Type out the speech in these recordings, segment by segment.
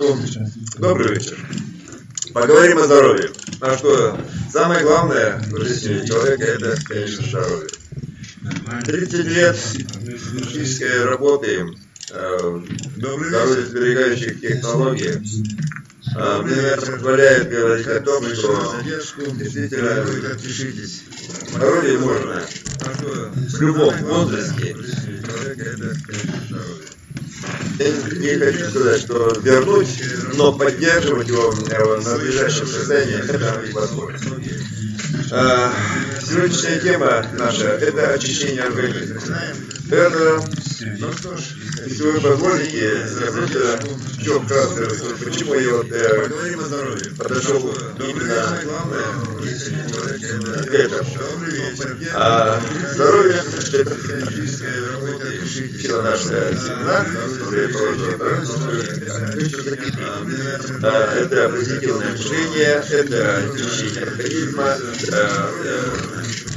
Добрый вечер. Поговорим о здоровье. А что, самое главное в жизни человека это, конечно, здоровье. 30 лет физической работы э, здоровье сберегающих технологий э, мне, позволяет говорить о том, что действительно здоровье можно в любом возрасте я не хочу сказать, что вернуть, но поддерживать его на ближайшем состоянии это невозможно. А, сегодняшняя тема наша – это очищение организма. Это, если вы позволите, скажите, в чем вкратце, почему я вот э, подошел именно к этому. А здоровье – это все наши семена, это позитивное мышление, это очищение организма,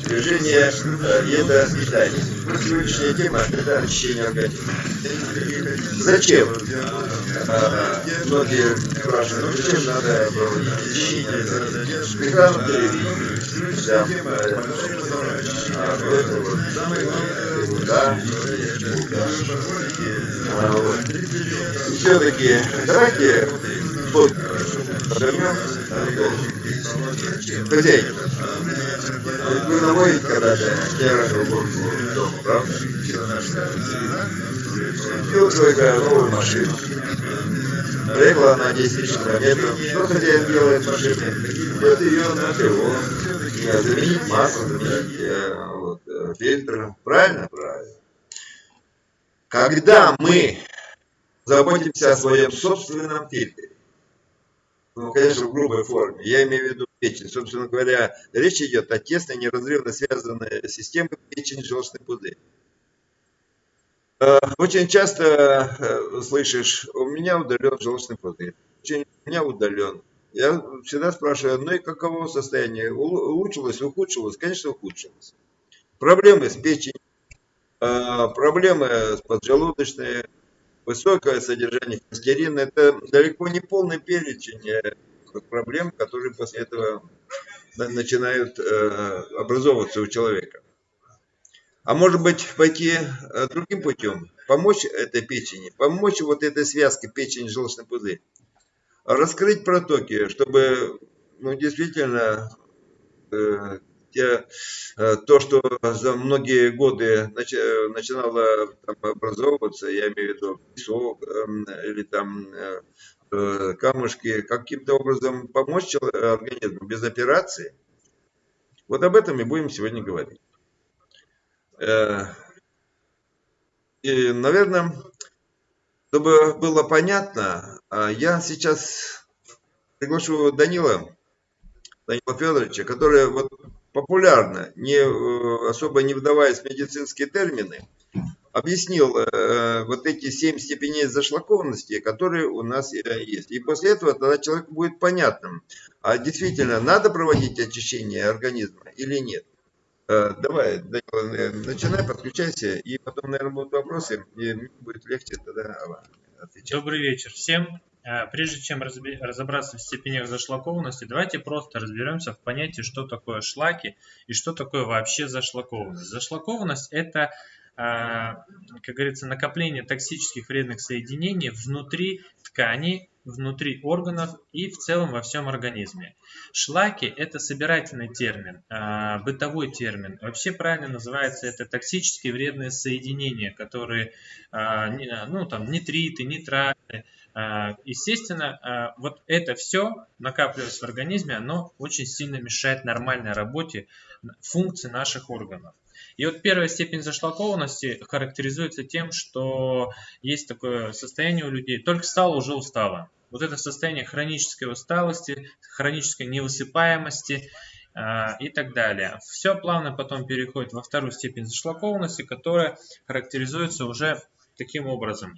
движение это питание. Сегодняшняя тема – это очищение организма. Зачем? Многие спрашивают, зачем надо очищение? Экран телевидения. Да. Вот. Все-таки давайте вот, Хозяин, вы наводите когда-то первый дом, правда? Купил человека новую машину. Приехала она 10 тысяч километров. Что хозяин делает машину? Идет ее на ТО. Заменить масло, заменить вот, э, фильтр. Правильно? Правильно. Когда мы заботимся о своем собственном фильтре, ну, конечно, в грубой форме. Я имею в виду печень. Собственно говоря, речь идет о тесной, неразрывно связанной системе печень-желчный пузырь. Э, очень часто э, слышишь, у меня удален желчный пузырь, у меня удален. Я всегда спрашиваю, ну и каково состояние? Улучшилось, ухудшилось? Конечно, ухудшилось. Проблемы с печенью, э, проблемы с поджелудочной, высокое содержание холестерина – это далеко не полный перечень э, проблем, которые после этого начинают э, образовываться у человека. А может быть пойти э, другим путем, помочь этой печени, помочь вот этой связке печень-желчный пузырь, раскрыть протоки, чтобы ну, действительно те, то, что за многие годы начинало там, образовываться, я имею в виду песок эм, или там э, э, камушки, каким-то образом помочь организму без операции. Вот об этом мы будем сегодня говорить. И, наверное, чтобы было понятно, я сейчас приглашу Данила, Данила Федоровича, который вот популярно, не, э, особо не вдаваясь в медицинские термины, объяснил э, вот эти семь степеней зашлакованности, которые у нас есть. И после этого тогда человеку будет понятным, а действительно надо проводить очищение организма или нет. Э, давай, Данил, начинай, подключайся, и потом, наверное, будут вопросы, и мне будет легче тогда отвечать. Добрый вечер всем. А, прежде чем разобраться в степенях зашлакованности, давайте просто разберемся в понятии, что такое шлаки и что такое вообще зашлакованность. Зашлакованность – это, а, как говорится, накопление токсических вредных соединений внутри тканей, внутри органов и в целом во всем организме. Шлаки – это собирательный термин, а, бытовой термин. Вообще правильно называется это токсические вредные соединения, которые, ну там, нитриты, нитраты, естественно, а, вот это все накапливаясь в организме, оно очень сильно мешает нормальной работе функций наших органов. И вот первая степень зашлакованности характеризуется тем, что есть такое состояние у людей, только стало, уже устало. Вот это состояние хронической усталости, хронической невысыпаемости э, и так далее. Все плавно потом переходит во вторую степень зашлакованности, которая характеризуется уже таким образом.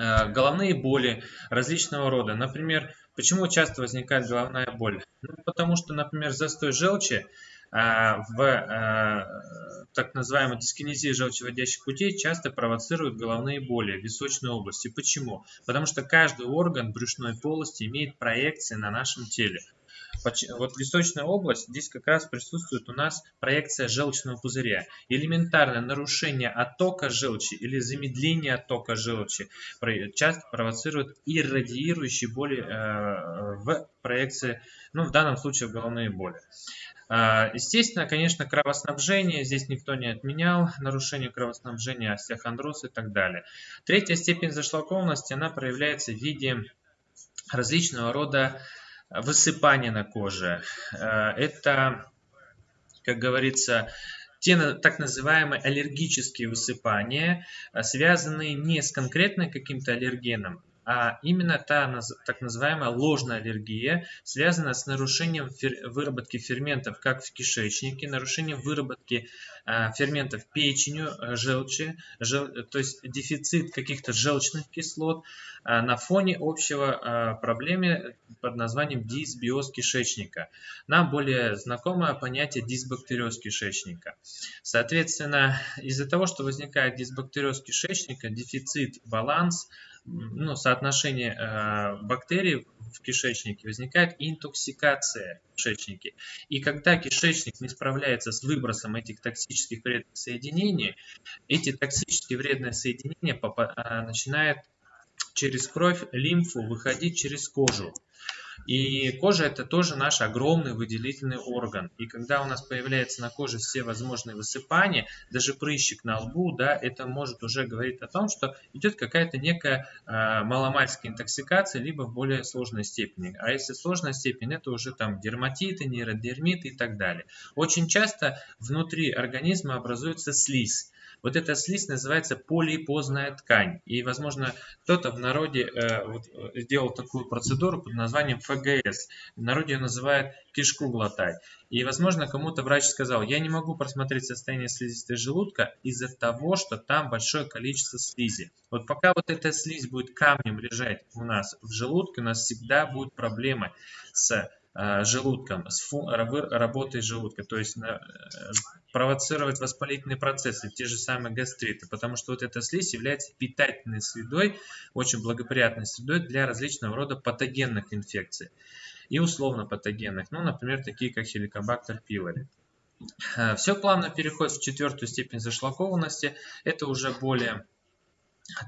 Э, головные боли различного рода. Например, почему часто возникает головная боль? Ну, потому что, например, застой желчи а, в а, так называемой дискинезии желчеводящих путей часто провоцируют головные боли в височной области. Почему? Потому что каждый орган брюшной полости имеет проекции на нашем теле. Вот височная область, здесь как раз присутствует у нас проекция желчного пузыря. Элементарное нарушение оттока желчи или замедление оттока желчи часто провоцирует иррадиирующие боли э, в проекции, ну в данном случае в головные боли. А, естественно, конечно, кровоснабжение здесь никто не отменял, нарушение кровоснабжения, остеохондроз и так далее. Третья степень зашлакованности, она проявляется в виде различного рода высыпания на коже. А, это, как говорится, те так называемые аллергические высыпания, а, связанные не с конкретным каким-то аллергеном, а именно та так называемая ложная аллергия связана с нарушением выработки ферментов как в кишечнике, нарушением выработки а, ферментов печенью, э, желчи, жел, то есть дефицит каких-то желчных кислот а, на фоне общего а, проблемы под названием дисбиоз кишечника. Нам более знакомое понятие дисбактериоз кишечника. Соответственно, из-за того, что возникает дисбактериоз кишечника, дефицит, баланс – ну, соотношение э, бактерий в кишечнике, возникает интоксикация в кишечнике. И когда кишечник не справляется с выбросом этих токсических вредных соединений, эти токсические вредные соединения э, начинают через кровь, лимфу выходить через кожу. И кожа это тоже наш огромный выделительный орган. И когда у нас появляется на коже все возможные высыпания, даже прыщик на лбу, да, это может уже говорить о том, что идет какая-то некая э, маломальская интоксикация, либо в более сложной степени. А если сложная степень, это уже там дерматиты, нейродермиты и так далее. Очень часто внутри организма образуется слизь. Вот эта слизь называется полипозная ткань. И, возможно, кто-то в народе э, вот, э, сделал такую процедуру под названием ФГС. В народе ее называют кишку глотать. И, возможно, кому-то врач сказал, я не могу просмотреть состояние слизистой желудка из-за того, что там большое количество слизи. Вот пока вот эта слизь будет камнем лежать у нас в желудке, у нас всегда будет проблемы с Э, желудком, с работой желудка, то есть э, провоцировать воспалительные процессы, те же самые гастриты, потому что вот эта слизь является питательной средой, очень благоприятной средой для различного рода патогенных инфекций и условно патогенных, ну, например, такие как хеликобактер пилори. Э, Все плавно переходит в четвертую степень зашлакованности, это уже более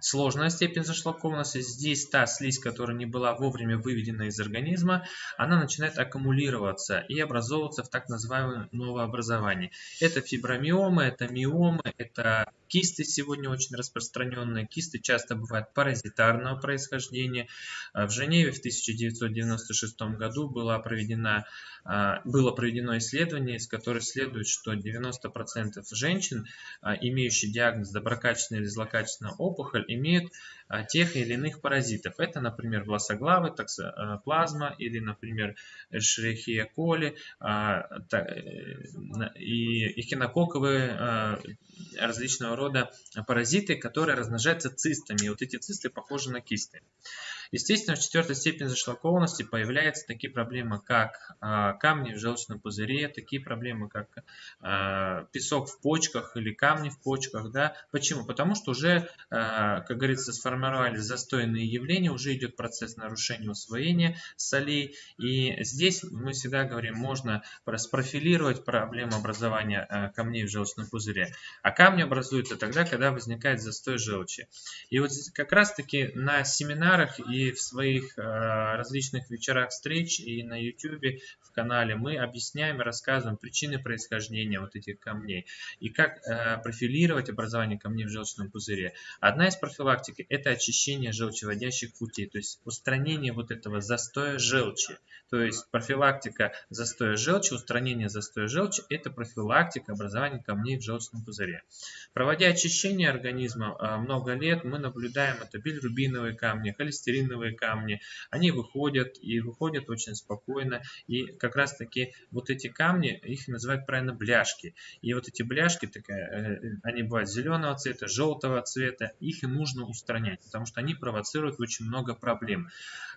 Сложная степень зашлакованности. Здесь та слизь, которая не была вовремя выведена из организма, она начинает аккумулироваться и образовываться в так называемое новообразование. Это фибромиомы, это миомы, это Кисты сегодня очень распространенные. Кисты часто бывают паразитарного происхождения. А, в Женеве в 1996 году была проведена, а, было проведено исследование, из которого следует, что 90% женщин, а, имеющие диагноз доброкачественная или злокачественная опухоль, имеют тех или иных паразитов. Это, например, власоглавы, токсоплазма или, например, шрехия коли э, и эхинококковые различного рода паразиты, которые размножаются цистами. Вот эти цисты похожи на кисты. Естественно, в четвертой степени зашлакованности появляются такие проблемы, как а, камни в желчном пузыре, такие проблемы, как а, песок в почках или камни в почках. Да? Почему? Потому что уже, а, как говорится, сформировались застойные явления, уже идет процесс нарушения усвоения солей. И здесь мы всегда говорим, можно спрофилировать проблему образования камней в желчном пузыре. А камни образуются тогда, когда возникает застой желчи. И вот как раз таки на семинарах и в своих э, различных вечерах встреч и на YouTube в канале мы объясняем и рассказываем причины происхождения вот этих камней и как э, профилировать образование камней в желчном пузыре. Одна из профилактик – это очищение желчеводящих путей, то есть устранение вот этого застоя желчи. То есть профилактика застоя желчи, устранение застоя желчи – это профилактика образования камней в желчном пузыре. Проводя очищение организма э, много лет, мы наблюдаем это билирубиновые камни, холестериновые глициновые камни, они выходят и выходят очень спокойно. И как раз таки вот эти камни, их называют правильно бляшки. И вот эти бляшки, такая, э, они бывают зеленого цвета, желтого цвета, их и нужно устранять, потому что они провоцируют очень много проблем.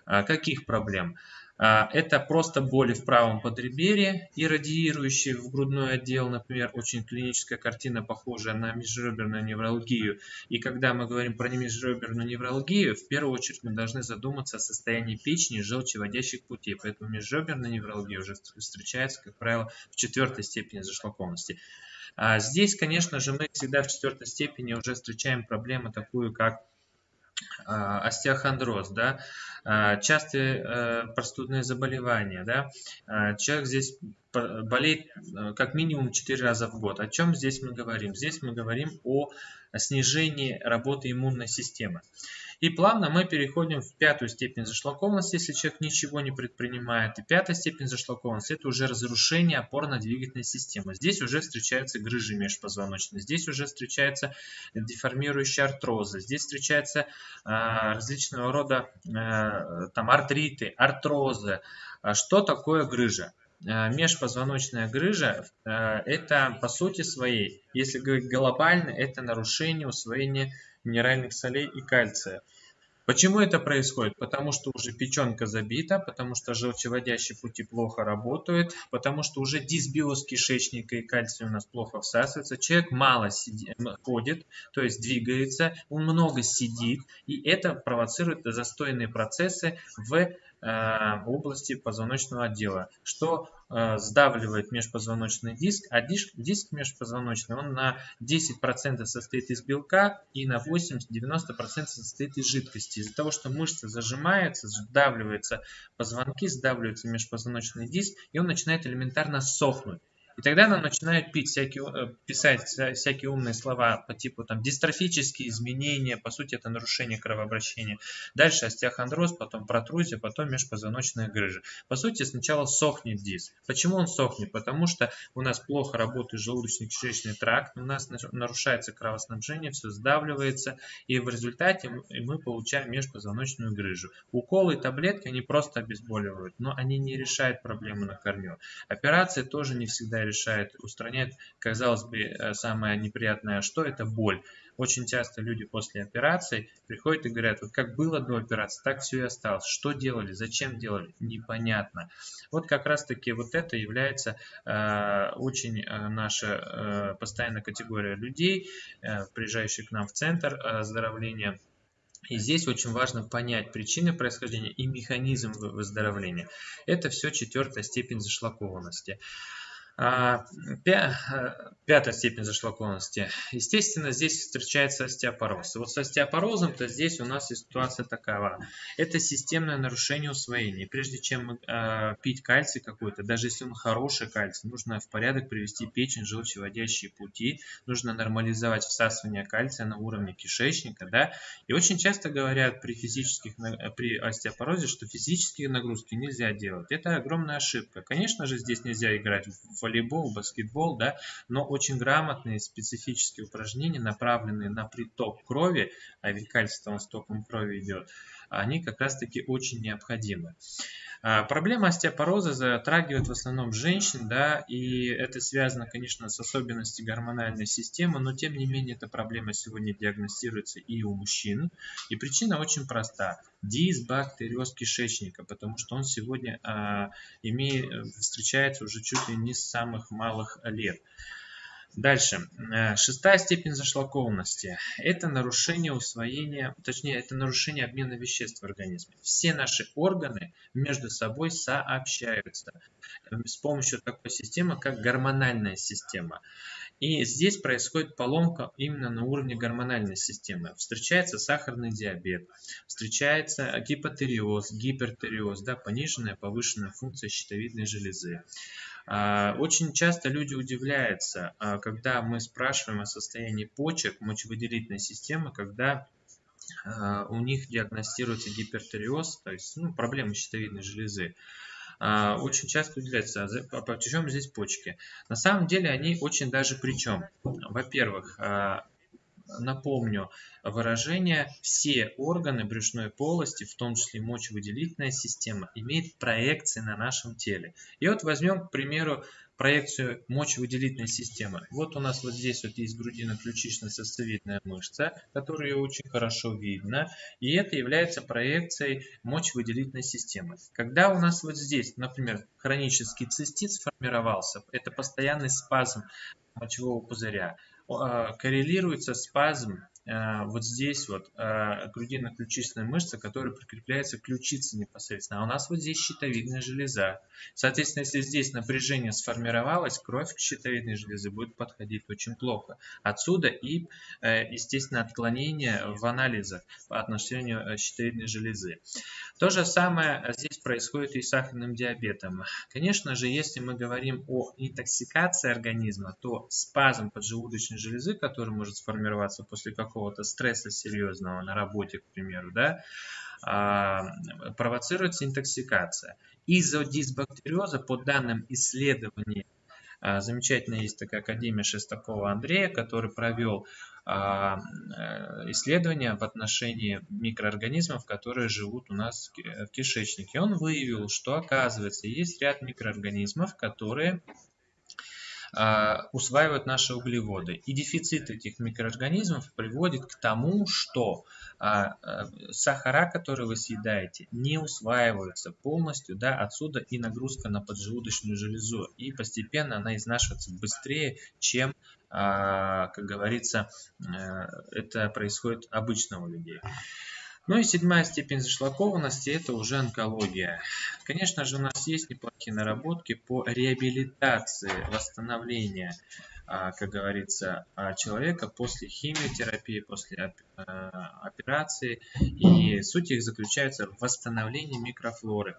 А каких проблем? А, это просто боли в правом подреберье и радиирующие в грудной отдел, например, очень клиническая картина, похожая на межреберную невралгию. И когда мы говорим про межреберную невралгию, в первую очередь мы должны задуматься о состоянии печени и желчеводящих путей. Поэтому межреберная невралгия уже встречается, как правило, в четвертой степени зашлакованности. А здесь, конечно же, мы всегда в четвертой степени уже встречаем проблему такую, как остеохондроз, да, а, частые э, простудные заболевания, да, человек здесь болеет э, как минимум 4 раза в год. О чем здесь мы говорим? Здесь мы говорим о снижении работы иммунной системы. И плавно мы переходим в пятую степень зашлакованности, если человек ничего не предпринимает. И пятая степень зашлакованности – это уже разрушение опорно-двигательной системы. Здесь уже встречаются грыжи межпозвоночной, здесь уже встречаются деформирующие артрозы, здесь встречаются э, различного рода э, там, артриты, артрозы. А что такое грыжа? Межпозвоночная грыжа – это по сути своей, если говорить глобально, это нарушение усвоения минеральных солей и кальция. Почему это происходит? Потому что уже печенка забита, потому что желчеводящие пути плохо работают, потому что уже дисбиоз кишечника и кальций у нас плохо всасывается, человек мало сидит, ходит, то есть двигается, он много сидит, и это провоцирует застойные процессы в Э, области позвоночного отдела, что э, сдавливает межпозвоночный диск, а диск, диск межпозвоночный он на 10% состоит из белка и на 80-90% состоит из жидкости. Из-за того, что мышцы зажимаются, сдавливаются позвонки, сдавливается межпозвоночный диск, и он начинает элементарно сохнуть. И тогда нам начинают пить всякие, э, писать всякие умные слова по типу там дистрофические изменения, по сути это нарушение кровообращения. Дальше остеохондроз, потом протрузия, потом межпозвоночная грыжа. По сути сначала сохнет диск. Почему он сохнет? Потому что у нас плохо работает желудочно-кишечный тракт, у нас нарушается кровоснабжение, все сдавливается, и в результате мы получаем межпозвоночную грыжу. Уколы и таблетки, они просто обезболивают, но они не решают проблему на корню. Операции тоже не всегда решает, устраняет, казалось бы, э, самое неприятное, что это боль. Очень часто люди после операции приходят и говорят, вот как было до операции, так все и осталось. Что делали, зачем делали, непонятно. Вот как раз таки вот это является э, очень э, наша э, постоянная категория людей, э, приезжающих к нам в центр э, оздоровления. И здесь очень важно понять причины происхождения и механизм выздоровления. Это все четвертая степень зашлакованности. А, пятая степень зашлакованности. Естественно, здесь встречается остеопороз. Вот с остеопорозом-то здесь у нас ситуация такова. Это системное нарушение усвоения. Прежде чем э, пить кальций какой-то, даже если он хороший кальций, нужно в порядок привести печень, желчеводящие пути, нужно нормализовать всасывание кальция на уровне кишечника. Да? И очень часто говорят при, физических, при остеопорозе, что физические нагрузки нельзя делать. Это огромная ошибка. Конечно же, здесь нельзя играть в волейбол, баскетбол, да, но очень грамотные специфические упражнения, направленные на приток крови, а он с током крови идет, они как раз таки очень необходимы. А, проблема остеопороза затрагивает в основном женщин, да, и это связано, конечно, с особенностями гормональной системы, но тем не менее эта проблема сегодня диагностируется и у мужчин. И причина очень проста. Дисбактериоз кишечника, потому что он сегодня а, имеет, встречается уже чуть ли не с самых малых лет. Дальше. Э, шестая степень зашлакованности. Это нарушение усвоения, точнее, это нарушение обмена веществ в организме. Все наши органы между собой сообщаются э, с помощью такой системы, как гормональная система. И здесь происходит поломка именно на уровне гормональной системы. Встречается сахарный диабет, встречается гипотериоз, гипертериоз, да, пониженная, повышенная функция щитовидной железы. А, очень часто люди удивляются, а, когда мы спрашиваем о состоянии почек, мочевыделительной системы, когда а, у них диагностируется гипертериоз, то есть ну, проблемы щитовидной железы. Очень часто удивляются, а по чем здесь почки? На самом деле они очень даже при чем. Во-первых, напомню выражение, все органы брюшной полости, в том числе мочевыделительная система, имеют проекции на нашем теле. И вот возьмем, к примеру, проекцию мочевыделительной системы. Вот у нас вот здесь вот есть грудино-ключично-сосцевидная мышца, которую очень хорошо видно. И это является проекцией мочевыделительной системы. Когда у нас вот здесь, например, хронический цистит сформировался, это постоянный спазм мочевого пузыря, коррелируется спазм Э, вот здесь вот э, грудино-ключичная мышца, которая прикрепляется к ключице непосредственно. А у нас вот здесь щитовидная железа. Соответственно, если здесь напряжение сформировалось, кровь к щитовидной железе будет подходить очень плохо. Отсюда и, э, естественно, отклонение в анализах по отношению щитовидной железы. То же самое здесь происходит и с сахарным диабетом. Конечно же, если мы говорим о интоксикации организма, то спазм поджелудочной железы, который может сформироваться после какого какого-то стресса серьезного на работе, к примеру, да, а, провоцируется интоксикация. Из-за дисбактериоза, по данным исследований, а, замечательно есть такая Академия Шестакова Андрея, который провел а, э, исследования в отношении микроорганизмов, которые живут у нас в кишечнике. Он выявил, что оказывается есть ряд микроорганизмов, которые усваивают наши углеводы. И дефицит этих микроорганизмов приводит к тому, что а, а, сахара, которые вы съедаете, не усваиваются полностью, да, отсюда и нагрузка на поджелудочную железу, и постепенно она изнашивается быстрее, чем, как говорится, э, это происходит обычно у людей. Ну и седьмая степень зашлакованности – это уже онкология. Конечно же, у нас есть неплохие наработки по реабилитации, восстановлению, а, как говорится, а, человека после химиотерапии, после а, операции. И суть их заключается в восстановлении микрофлоры.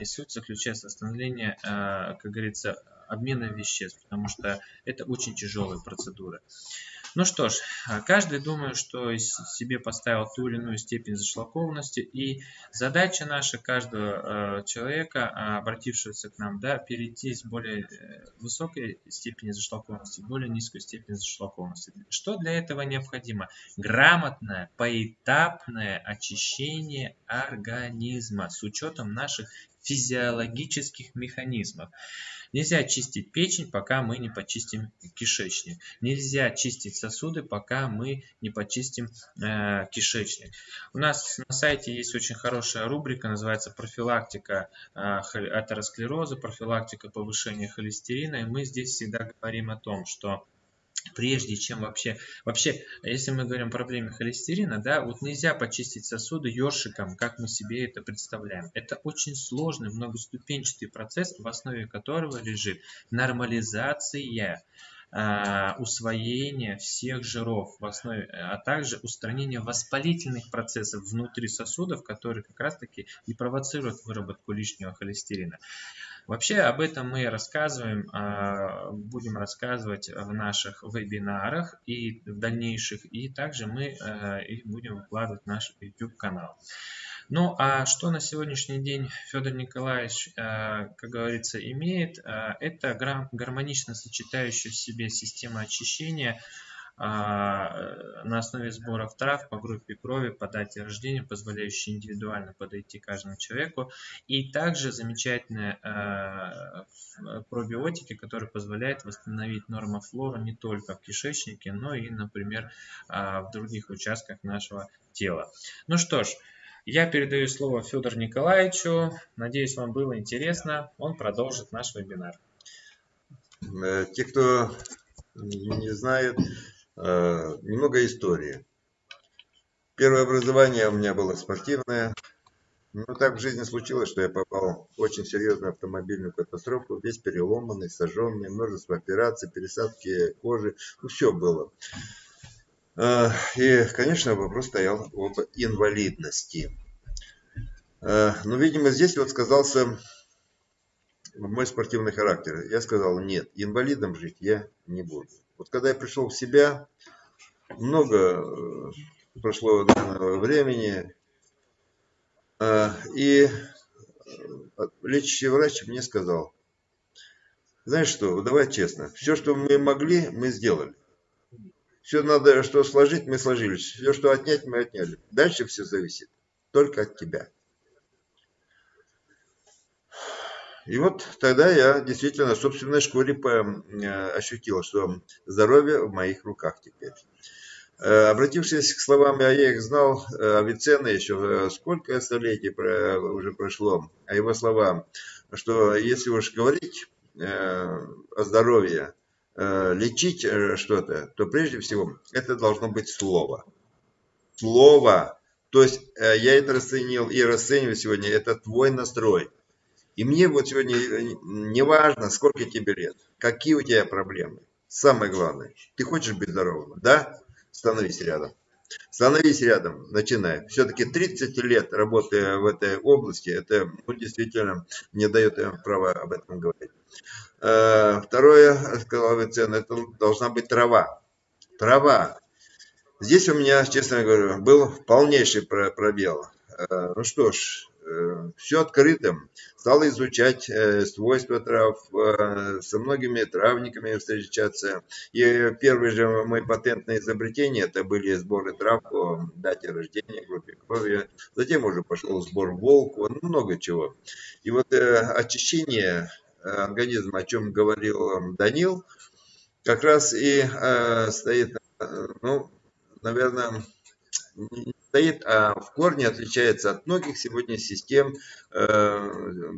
И суть заключается в восстановлении, как говорится, обмена веществ, потому что это очень тяжелая процедура. Ну что ж, а, каждый думаю, что себе поставил ту или иную степень зашлакованности. И задача наша каждого э, человека, а, обратившегося к нам, да, перейти с более э, высокой степени зашлакованности в более низкую степень зашлакованности. Что для этого необходимо? Грамотное, поэтапное очищение организма с учетом наших физиологических механизмов. Нельзя чистить печень, пока мы не почистим кишечник. Нельзя чистить сосуды, пока мы не почистим э, кишечник. У нас на сайте есть очень хорошая рубрика, называется профилактика э, атеросклероза, профилактика повышения холестерина. И мы здесь всегда говорим о том, что прежде чем вообще... Вообще, если мы говорим о проблеме холестерина, да, вот нельзя почистить сосуды ёршиком, как мы себе это представляем. Это очень сложный, многоступенчатый процесс, в основе которого лежит нормализация а, усвоение всех жиров в основе, а также устранение воспалительных процессов внутри сосудов, которые как раз таки и провоцируют выработку лишнего холестерина. Вообще об этом мы рассказываем, а, будем рассказывать в наших вебинарах и в дальнейших, и также мы а, их будем выкладывать наш YouTube канал. Ну а что на сегодняшний день Федор Николаевич, а, как говорится, имеет, это гармонично сочетающая в себе система очищения, на основе сборов трав по группе крови, по дате рождения, позволяющие индивидуально подойти каждому человеку. И также замечательные а, пробиотики, которые позволяют восстановить нормофлору не только в кишечнике, но и, например, а, в других участках нашего тела. Ну что ж, я передаю слово Федору Николаевичу. Надеюсь, вам было интересно. Он продолжит наш вебинар. Э, те, кто не знает, Э, немного истории. Первое образование у меня было спортивное. Но так в жизни случилось, что я попал в очень серьезную автомобильную катастрофу, весь переломанный, сожженный, множество операций, пересадки кожи, ну, все было. Э, и, конечно, вопрос стоял об инвалидности. Э, но, видимо, здесь вот сказался мой спортивный характер. Я сказал, нет, инвалидом жить я не буду. Вот когда я пришел в себя, много э, прошло времени, э, и э, лечащий врач мне сказал, знаешь что, давай честно, все, что мы могли, мы сделали. Все надо, что сложить, мы сложили. Все, что отнять, мы отняли. Дальше все зависит только от тебя. И вот тогда я действительно в собственной шкуре э, ощутил, что здоровье в моих руках теперь. Э, обратившись к словам, я их знал э, Авиценна еще сколько столетий уже прошло, а его словам, что если уж говорить о здоровье, лечить что-то, то прежде всего это должно быть слово. Слово. То есть я это расценил и расцениваю сегодня, это твой настрой. И мне вот сегодня не важно, сколько тебе лет, какие у тебя проблемы. Самое главное, ты хочешь быть здоровым, да? Становись рядом. Становись рядом, начинай. Все-таки 30 лет работы в этой области, это ну, действительно не дает права об этом говорить. Э, второе, сказал Авиценна, это должна быть трава. Трава. Здесь у меня, честно говоря, был полнейший пробел. Э, ну что ж, Э, все открытым, стал изучать э, свойства трав, э, со многими травниками встречаться. И первое же мое патентное изобретение, это были сборы трав по дате рождения, группе крови. Затем уже пошел сбор волку, ну, много чего. И вот очищение организма, о чем говорил Данил, как раз и стоит, ну, наверное, стоит, а в корне отличается от многих сегодня систем, э,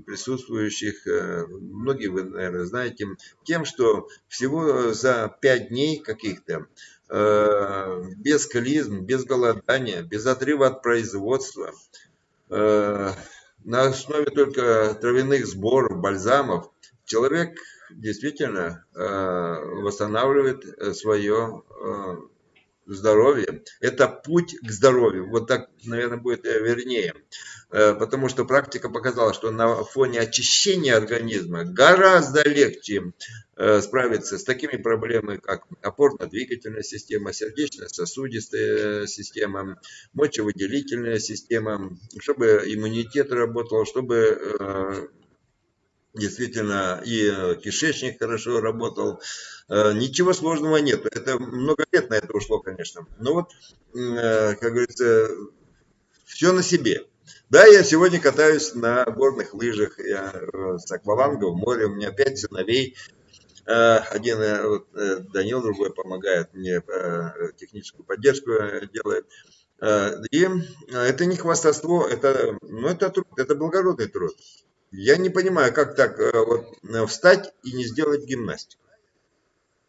присутствующих, э, многие вы, наверное, знаете, тем, что всего за пять дней каких-то э, без кализм, без голодания, без отрыва от производства, на основе только травяных сборов, бальзамов, человек действительно восстанавливает свое здоровье. Это путь к здоровью. Вот так, наверное, будет э, вернее. Э, потому что практика показала, что на фоне очищения организма гораздо легче э, справиться с такими проблемами, как опорно-двигательная система, сердечно-сосудистая система, мочевыделительная система, чтобы иммунитет работал, чтобы действительно и э, кишечник хорошо работал. Э, ничего сложного нет. Это много лет на это ушло, конечно. Но вот, э, как говорится, все на себе. Да, я сегодня катаюсь на горных лыжах, я с акваланга в море, у меня пять сыновей. Один Данил, другой помогает мне, техническую поддержку делает. И это не хвастовство, это, ну, это труд, это благородный труд. Я не понимаю, как так э, вот, э, встать и не сделать гимнастику.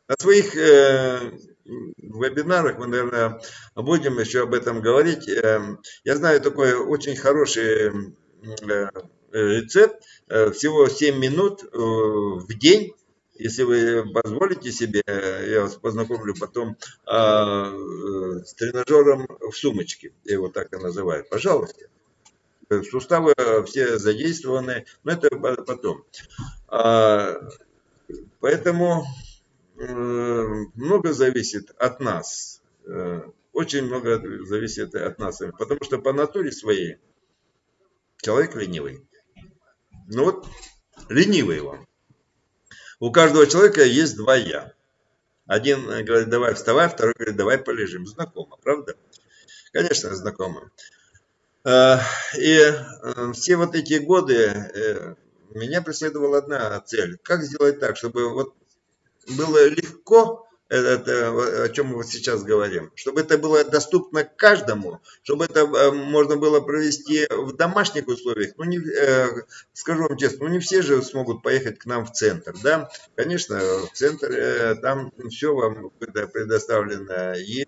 На своих э, вебинарах мы, наверное, будем еще об этом говорить. Э, я знаю такой очень хороший рецепт. Всего 7 минут в день. Если вы позволите себе, я вас познакомлю потом а, с тренажером в сумочке. Его так и называю. Пожалуйста. Э, суставы все задействованы, но это потом. А, поэтому э, много зависит от нас. Э, очень много зависит от нас. Потому что по натуре своей человек ленивый. Ну вот, ленивый он. У каждого человека есть два «я». Один говорит, давай вставай, второй говорит, давай полежим. Знакомо, правда? Конечно, знакомо. Э, и э, все вот эти годы э, меня преследовала одна цель. Как сделать так, чтобы вот было легко, это, о чем мы вот сейчас говорим, чтобы это было доступно каждому, чтобы это можно было провести в домашних условиях. Ну, не, скажу вам честно, ну не все же смогут поехать к нам в центр, да. Конечно, в центр там все вам предоставлено. И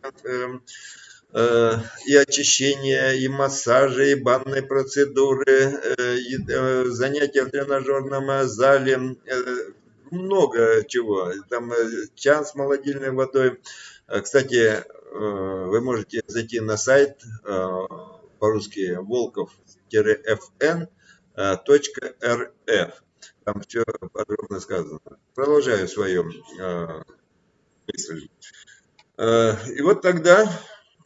и очищение, и массажи, и банные процедуры, э, и э, занятия в тренажерном зале, много чего. Там чан с молодильной водой. Кстати, вы можете зайти на сайт по-русски волков-fn.rf. Там все подробно сказано. Продолжаю свою мысль. И вот тогда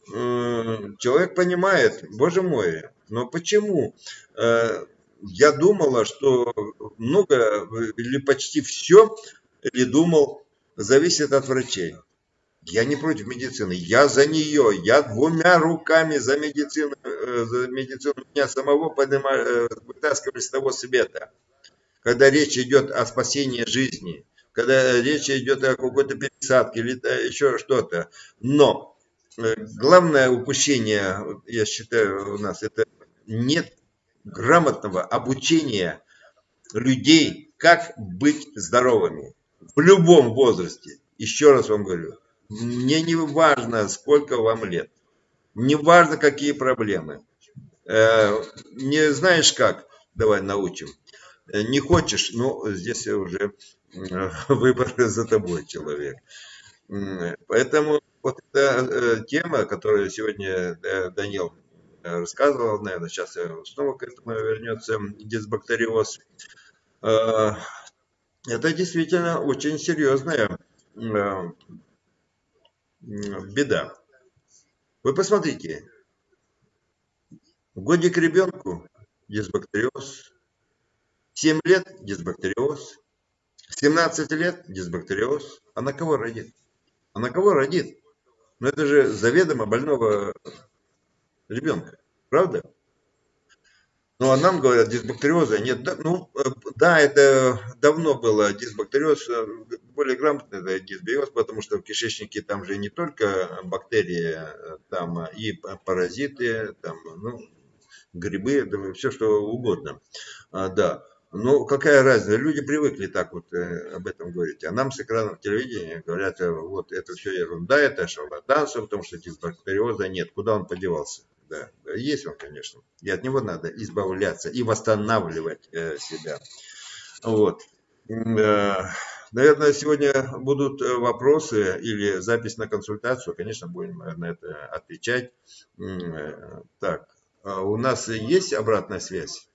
человек понимает, боже мой, но почему? Э, я думала, что много или почти все, или думал, зависит от врачей. Я не против медицины, я за нее, я двумя руками за медицину, э, за медицину меня самого поднимаю, э, вытаскивали с того света. Когда речь идет о спасении жизни, когда речь идет о какой-то пересадке или еще что-то. Но главное упущение, я считаю, у нас это нет грамотного обучения людей, как быть здоровыми в любом возрасте. Еще раз вам говорю, мне не важно, сколько вам лет, не важно, какие проблемы. Э, не знаешь как, давай научим. Э, не хочешь, ну, здесь уже выбор за тобой, человек. Поэтому вот эта тема, которую сегодня Данил рассказывал, наверное, сейчас снова к этому вернется, дисбактериоз. Это действительно очень серьезная беда. Вы посмотрите, годик ребенку дисбактериоз, 7 лет дисбактериоз, 17 лет дисбактериоз. А на кого родит? А на кого родит? Ну это же заведомо больного ребенка, правда? Ну, а нам говорят, дисбактериоза нет. Да, ну, э, да, это давно было дисбактериоз, э, более грамотно это дисбиоз, потому что в кишечнике там же не только бактерии, э, там и паразиты, там, ну, грибы, все что угодно. А, да. Ну, какая разница? Люди привыкли так вот э, об этом говорить. А нам с экранов телевидения говорят, вот это все ерунда, это шарлатанство, потому что дисбактериоза нет. Куда он подевался? да, есть он, конечно. И от него надо избавляться и восстанавливать э, себя. Вот. Э, наверное, сегодня будут вопросы или запись на консультацию. Конечно, будем на это отвечать. Э, так, а у нас есть обратная связь?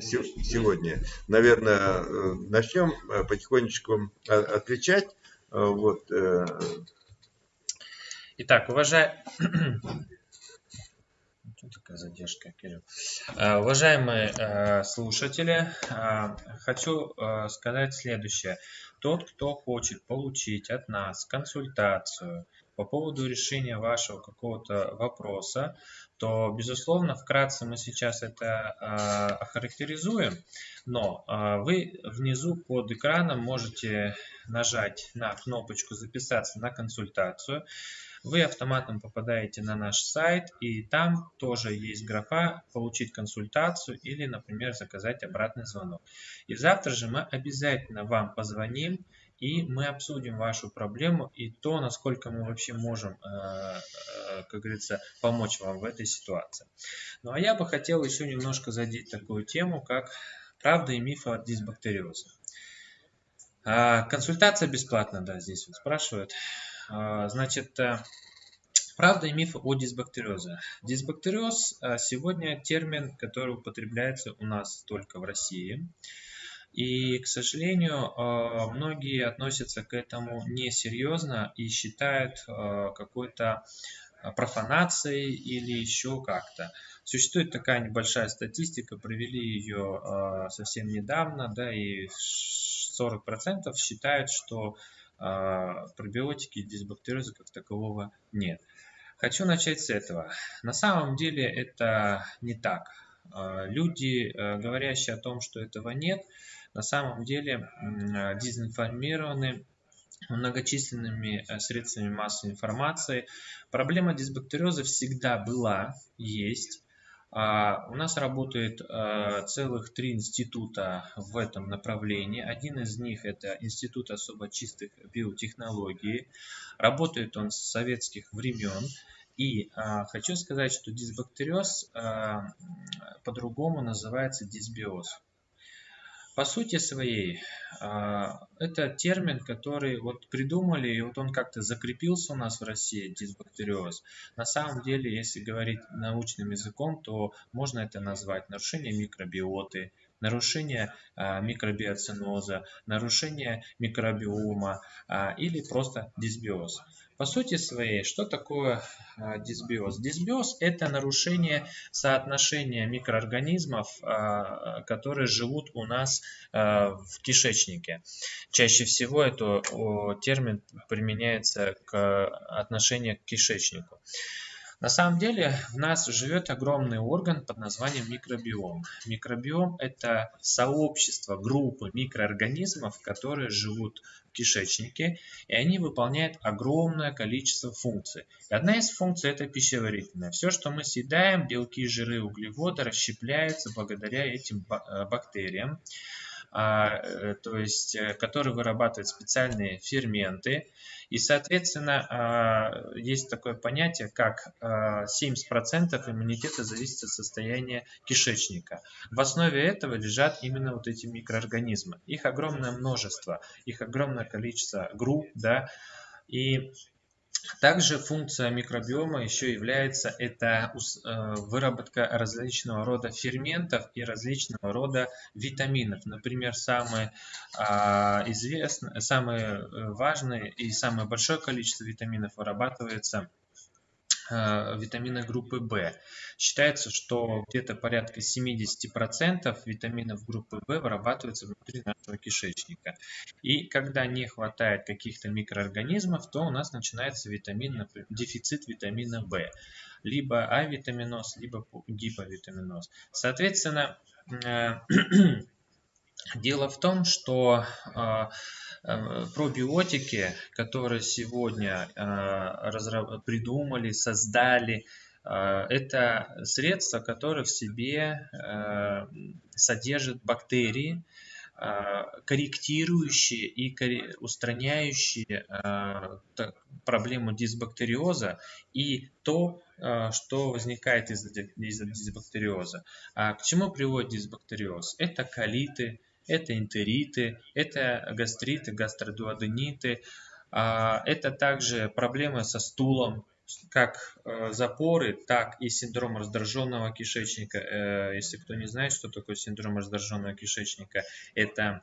Сегодня. Наверное, э, начнем э, потихонечку отвечать. Вот. Итак, уважаемые такая задержка, Кирилл. Уважаемые слушатели, хочу сказать следующее. Тот, кто хочет получить от нас консультацию по поводу решения вашего какого-то вопроса, то, безусловно, вкратце мы сейчас это охарактеризуем, но вы внизу под экраном можете нажать на кнопочку «Записаться на консультацию» вы автоматом попадаете на наш сайт, и там тоже есть графа «Получить консультацию» или, например, «Заказать обратный звонок». И завтра же мы обязательно вам позвоним, и мы обсудим вашу проблему и то, насколько мы вообще можем, э, э, как говорится, помочь вам в этой ситуации. Ну а я бы хотел еще немножко задеть такую тему, как правда и мифы от дисбактериоза. А, консультация бесплатна, да, здесь вот спрашивают. А, значит, э, правда и мифы о дисбактериозе. Дисбактериоз сегодня термин, который употребляется у нас только в России. И, к сожалению, э, многие относятся к этому несерьезно и считают какой-то профанацией или еще как-то. Существует такая небольшая статистика, провели ее совсем недавно, да, и 40% считают, что а, пробиотики дисбактериоза как такового нет. Хочу начать с этого. На самом деле это не так. А, люди, говорящие о том, что этого нет, на самом деле дезинформированы многочисленными э, средствами массовой информации. Проблема дисбактериоза всегда была, есть. А, у нас работает а, целых три института в этом направлении. Один из них это Институт особо чистых биотехнологий. Работает он с советских времен. И а, хочу сказать, что дисбактериоз по-другому называется дисбиоз. По сути своей, а, это термин, который вот придумали, и вот он как-то закрепился у нас в России, дисбактериоз. На самом деле, если говорить научным языком, то можно это назвать нарушение микробиоты, нарушение а, микробиоциноза, нарушение микробиома а, или просто дисбиоз. По сути своей, что такое а, дисбиоз? Дисбиоз – это нарушение соотношения микроорганизмов, а, которые живут у нас а, в кишечнике. Чаще всего этот термин применяется к отношению к кишечнику. На самом деле в нас живет огромный орган под названием микробиом. Микробиом – это сообщество, группы микроорганизмов, которые живут в кишечнике, и они выполняют огромное количество функций. И одна из функций – это пищеварительная. Все, что мы съедаем, белки, жиры, углеводы, расщепляются благодаря этим э, бактериям то есть, э, которые вырабатывают специальные ферменты. И, соответственно, а, есть такое понятие, как 70% а, иммунитета зависит от состояния кишечника. В основе этого лежат именно вот эти микроорганизмы. Их огромное множество, их огромное количество групп, да, и также функция микробиома еще является это э, выработка различного рода ферментов и различного рода витаминов. Например, самые а, известные, самые э, важные и самое большое количество витаминов вырабатывается витамина группы В. Считается, что где-то порядка 70% витаминов группы В вырабатываются внутри нашего кишечника. И когда не хватает каких-то микроорганизмов, то у нас начинается витамин, дефицит витамина В. Либо авитаминоз, либо гиповитаминоз. Соответственно, э, Дело в том, что а, э, пробиотики, которые сегодня а, придумали, создали, а, это средства, которые в себе содержат бактерии, корректирующие и устраняющие проблему дисбактериоза и то, что возникает из-за дисбактериоза. А к чему приводит дисбактериоз? Это колиты, это энтериты, это гастриты, гастродуодениты, а, это также проблемы со стулом, как э, запоры, так и синдром раздраженного кишечника. Э, если кто не знает, что такое синдром раздраженного кишечника, это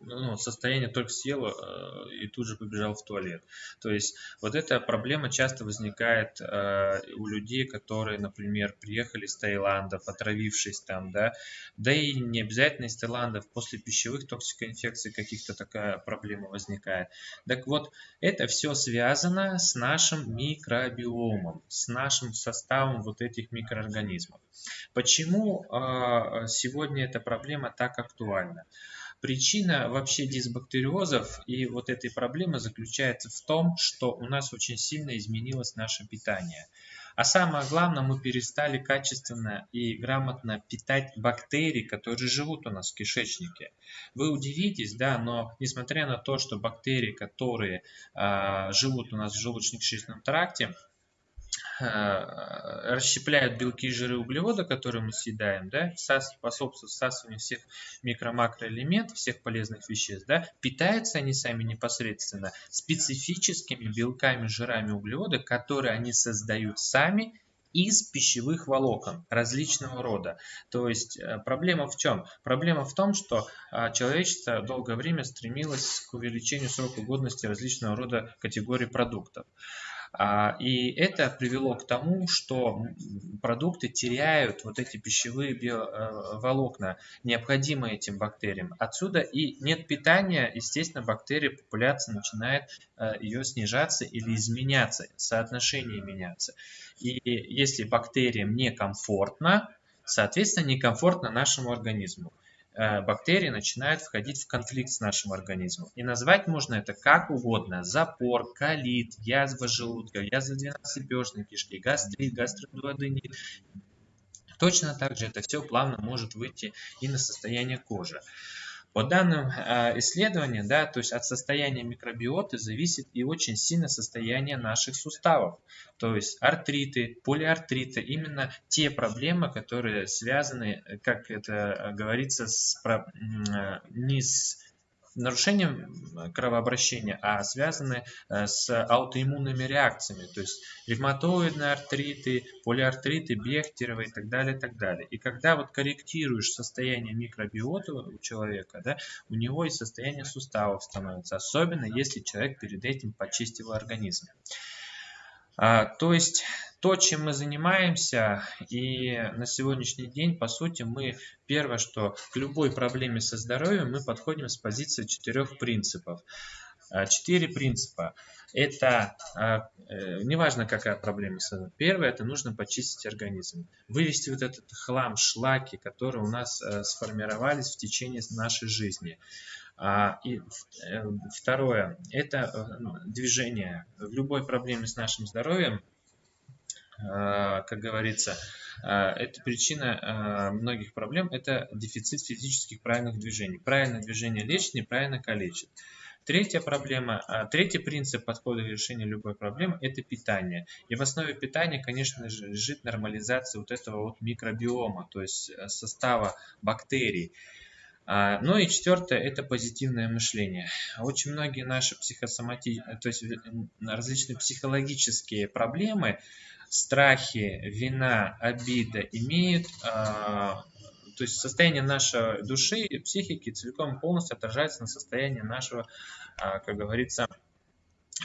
ну, состояние только съел э, и тут же побежал в туалет. То есть вот эта проблема часто возникает э, у людей, которые, например, приехали из Таиланда, отравившись там, да, да и не обязательно из Таиланда, после пищевых токсикоинфекций каких-то такая проблема возникает. Так вот, это все связано с нашим микробиомом, с нашим составом вот этих микроорганизмов. Почему сегодня эта проблема так актуальна? Причина вообще дисбактериозов и вот этой проблемы заключается в том, что у нас очень сильно изменилось наше питание. А самое главное, мы перестали качественно и грамотно питать бактерии, которые живут у нас в кишечнике. Вы удивитесь, да, но несмотря на то, что бактерии, которые э, живут у нас в желудочно-кишечном тракте, расщепляют белки, жиры, углеводы, которые мы съедаем, да, способствуют всасыванию всех микро-макроэлементов, всех полезных веществ, да, питаются они сами непосредственно специфическими белками, жирами, углеводами, которые они создают сами из пищевых волокон различного рода. То есть э, проблема в чем? Проблема в том, что э, человечество долгое время стремилось к увеличению срока годности различного рода категорий продуктов. А, и это привело к тому, что продукты теряют вот эти пищевые э, волокна, необходимые этим бактериям. Отсюда и нет питания, естественно, бактерии, популяция начинает э, ее снижаться или изменяться, соотношение меняться. И если бактериям некомфортно, соответственно, некомфортно нашему организму. Э, бактерии начинают входить в конфликт с нашим организмом. И назвать можно это как угодно. Запор, колит, язва желудка, язва двенадцатиперстной кишки, гастрит, гастродуоденит. Точно так же это все плавно может выйти и на состояние кожи. По данным а, исследования, да, то есть от состояния микробиоты зависит и очень сильно состояние наших суставов. То есть артриты, полиартриты, именно те проблемы, которые связаны, как это говорится, с, не с нарушением кровообращения, а связаны э, с аутоиммунными реакциями, то есть ревматоидные артриты, полиартриты, Бехтерева и так далее, и так далее. И когда вот корректируешь состояние микробиота у человека, да, у него и состояние суставов становится, особенно если человек перед этим почистил организм. А, то есть то, чем мы занимаемся, и на сегодняшний день, по сути, мы первое, что к любой проблеме со здоровьем мы подходим с позиции четырех принципов. А, четыре принципа. Это, а, э, неважно какая проблема. Первое, это нужно почистить организм. Вывести вот этот хлам, шлаки, которые у нас э, сформировались в течение нашей жизни. А, и э, второе, это движение. В любой проблеме с нашим здоровьем как говорится, а, это причина а, многих проблем, это дефицит физических правильных движений. Правильное движение лечит, неправильно калечит. Третья проблема, третий принцип подхода к решению любой проблемы – это питание. И в основе питания, конечно же, лежит нормализация вот этого вот микробиома, то есть э, состава бактерий. Ну и четвертое – это позитивное мышление. Очень многие наши психосоматические, то есть различные психологические проблемы, страхи, вина, обида имеют, а, то есть состояние нашей души и психики целиком полностью отражается на состоянии нашего, а, как говорится,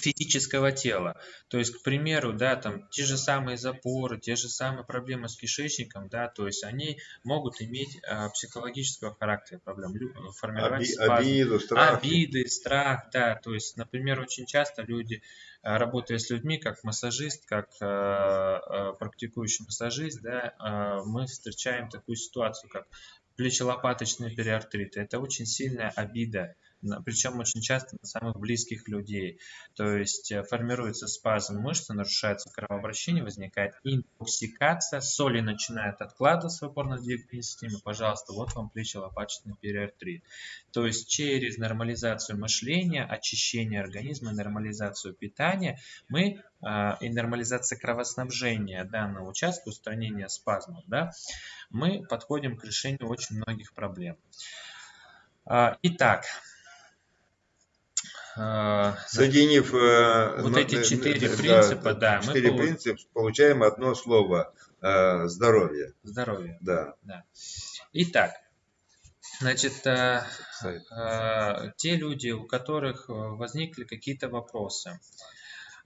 физического тела. То есть, к примеру, да, там те же самые запоры, те же самые проблемы с кишечником, да, то есть они могут иметь э, психологического характера проблем, формировать Оби, обиду, страх. Обиды, страх, да, то есть, например, очень часто люди, э, работая с людьми, как массажист, как э, э, практикующий массажист, да, э, мы встречаем такую ситуацию, как плечелопаточный периартрит. Это очень сильная обида причем очень часто на самых близких людей. То есть э, формируется спазм мышцы, нарушается кровообращение, возникает интоксикация, соли начинают откладываться в опорно-двигательной системе. Пожалуйста, вот вам плечелопаточный периартрит. То есть через нормализацию мышления, очищение организма, нормализацию питания мы э, и нормализация кровоснабжения данного участка, устранение спазмов, да, мы подходим к решению очень многих проблем. А, итак, а, Соединив э, вот эти четыре да, принципа, да, четыре мы принципа, получаем одно слово э, здоровье. Здоровье. Да. да. Итак, значит, э, те люди, у которых возникли какие-то вопросы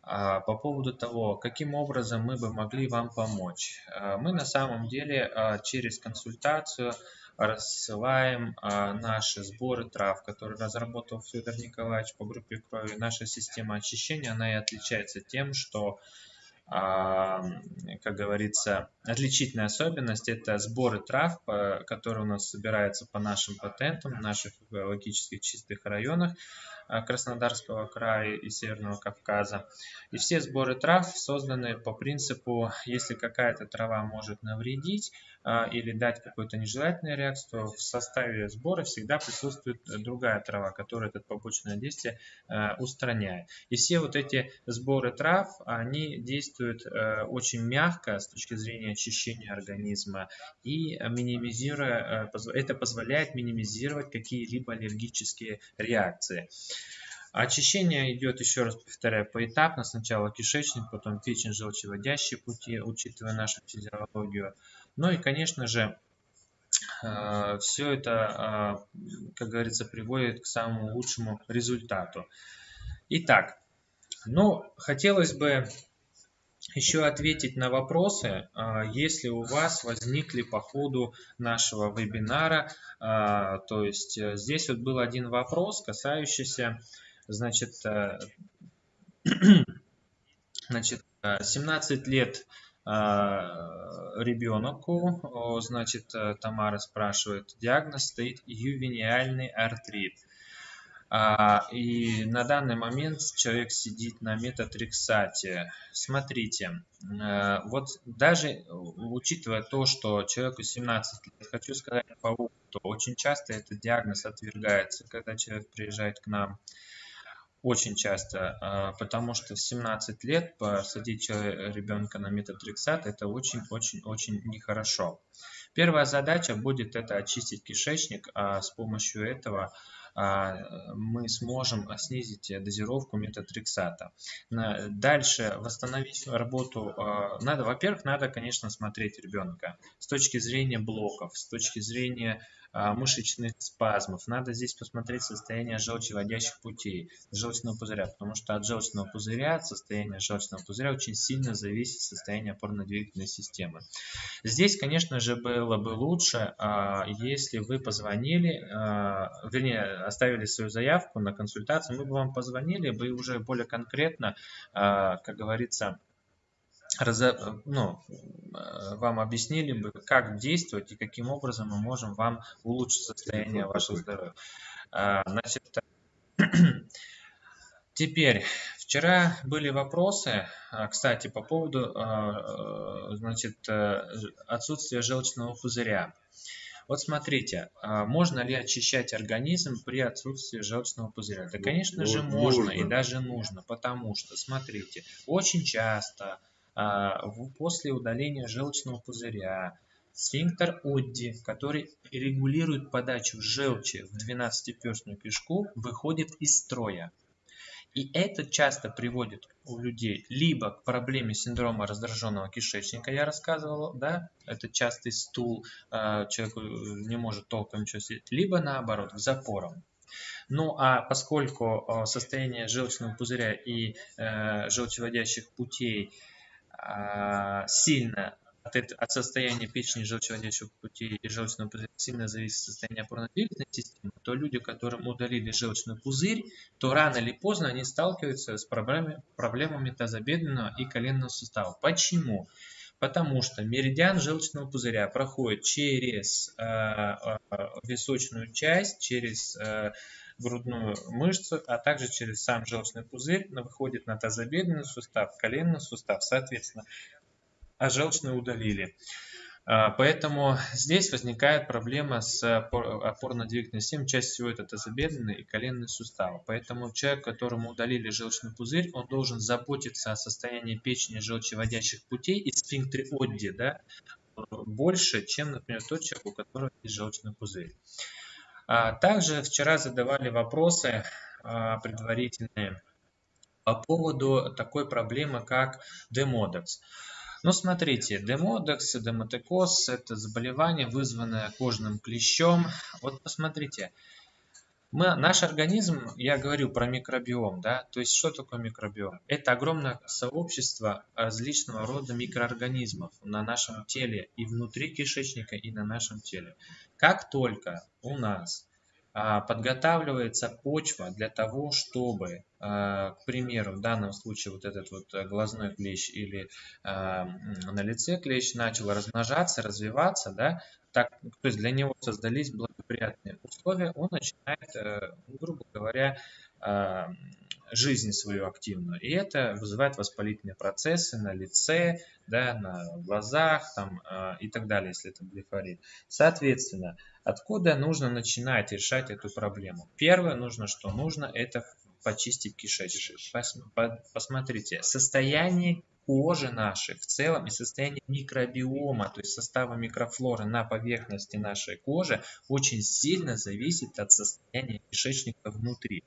по поводу того, каким образом мы бы могли вам помочь, мы на самом деле через консультацию рассылаем а, наши сборы трав, которые разработал Федор Николаевич по группе крови. Наша система очищения, она и отличается тем, что а, как говорится, отличительная особенность – это сборы трав, которые у нас собираются по нашим патентам в наших экологически чистых районах. Э, Краснодарского края и Северного Кавказа. И все сборы трав созданы по принципу, если какая-то трава может навредить э, или дать какую-то нежелательную реакцию, в составе сбора всегда присутствует другая трава, которая это побочное действие э, устраняет. И все вот эти сборы трав, они действуют очень мягко с точки зрения очищения организма и минимизируя, это позволяет минимизировать какие-либо аллергические реакции. Очищение идет, еще раз повторяю, поэтапно. Сначала кишечник, потом печень, желчеводящие пути, учитывая нашу физиологию. Ну и, конечно же, э, все это, э, как говорится, приводит к самому лучшему результату. Итак, ну, хотелось бы еще ответить на вопросы, э, если у вас возникли по ходу нашего вебинара. То есть здесь вот был один вопрос, касающийся Значит, э, значит 17 э, лет э, ребенку, значит, Тамара спрашивает, диагноз стоит ювениальный артрит. А, и на данный момент человек сидит на метатрексате. Смотрите, вот даже учитывая то, что человеку 17 лет, хочу сказать по опыту, очень часто этот диагноз отвергается, когда человек приезжает к нам очень часто, а, потому что в 17 лет посадить ребенка на метатрексат это очень-очень-очень нехорошо. Первая задача будет это очистить кишечник, а с помощью этого а, мы сможем снизить дозировку метатрексата. Дальше восстановить работу а, надо, во-первых, надо, конечно, смотреть ребенка с точки зрения блоков, с точки зрения мышечных спазмов. Надо здесь посмотреть состояние желчеводящих путей, желчного пузыря, потому что от желчного пузыря, от состояния желчного пузыря очень сильно зависит состояние опорно-двигательной системы. Здесь, конечно же, было бы лучше, а, если вы позвонили, а, вернее, оставили свою заявку на консультацию, мы бы вам позвонили бы уже более конкретно, как говорится, разо, ну, э, вам объяснили бы, как действовать и каким образом мы можем вам улучшить состояние вашего здоровья. А, значит, теперь, вчера были вопросы, а, кстати, по поводу а, э, значит, э, отсутствия желчного пузыря. Вот смотрите, можно ли очищать организм при отсутствии желчного пузыря? Да, конечно же, можно и даже нужно, потому что, смотрите, очень часто после удаления желчного пузыря. Сфинктер Одди, который регулирует подачу желчи в 12-перстную кишку, выходит из строя. И это часто приводит у людей либо к проблеме синдрома раздраженного кишечника, я рассказывал, да, это частый стул, а, человек не может толком ничего съесть, либо наоборот, к запорам. Ну а поскольку а, состояние желчного пузыря и э, желчеводящих путей а, сильно от, от состояния печени, желчеводящего пути и желчного пузыря сильно зависит состояние опорно-двигательной системы, то люди, которым удалили желчный пузырь, то рано или поздно они сталкиваются с проблемами, проблемами тазобедренного и коленного сустава. Почему? Потому что меридиан желчного пузыря проходит через э, э, височную часть, через э, грудную мышцу, а также через сам желчный пузырь выходит на тазобедренный сустав, коленный сустав, соответственно, а желчный удалили. А, поэтому здесь возникает проблема с опорно-двигательной системой. Чаще всего это тазобедренный и коленный суставы. Поэтому человек, которому удалили желчный пузырь, он должен заботиться о состоянии печени желчеводящих путей и сфинктре Одди да, больше, чем, например, тот человек, у которого есть желчный пузырь. А, также вчера задавали вопросы а, предварительные по поводу такой проблемы, как демодекс. Ну, смотрите, демодекс, демотекоз – это заболевание, вызванное кожным клещом. Вот посмотрите, мы, наш организм, я говорю про микробиом, да, то есть что такое микробиом? Это огромное сообщество различного рода микроорганизмов на нашем теле и внутри кишечника, и на нашем теле. Как только у нас а, подготавливается почва для того, чтобы, а, к примеру, в данном случае вот этот вот глазной клещ или а, на лице клещ начал размножаться, развиваться, да, так, то есть для него создались благоприятные условия, он начинает, э, грубо говоря, жизнь свою активную. И это вызывает воспалительные процессы на лице, да, на глазах там, э, и так далее, если это блефорит. Соответственно, откуда нужно начинать решать эту проблему? Первое нужно, что нужно, это почистить кишечник. Посмотрите, состояние кожи нашей в целом и состояние микробиома, то есть состава микрофлоры на поверхности нашей кожи очень сильно зависит от состояния кишечника внутри.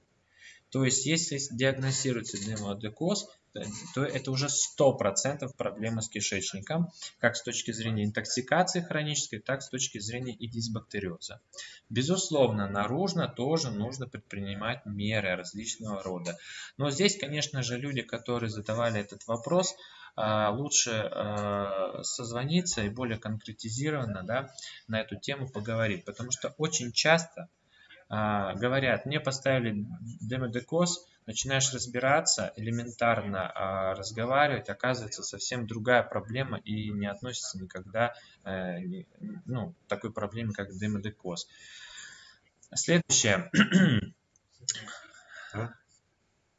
То есть, если диагностируется демодекоз, то это уже 100% проблема с кишечником, как с точки зрения интоксикации хронической, так с точки зрения и дисбактериоза. Безусловно, наружно тоже нужно предпринимать меры различного рода. Но здесь, конечно же, люди, которые задавали этот вопрос, а, лучше а, созвониться и более конкретизированно да, на эту тему поговорить, потому что очень часто говорят, мне поставили демодекоз, начинаешь разбираться, элементарно а, разговаривать, оказывается совсем другая проблема и не относится никогда э, ну, к такой проблеме, как демодекоз. Следующее. А?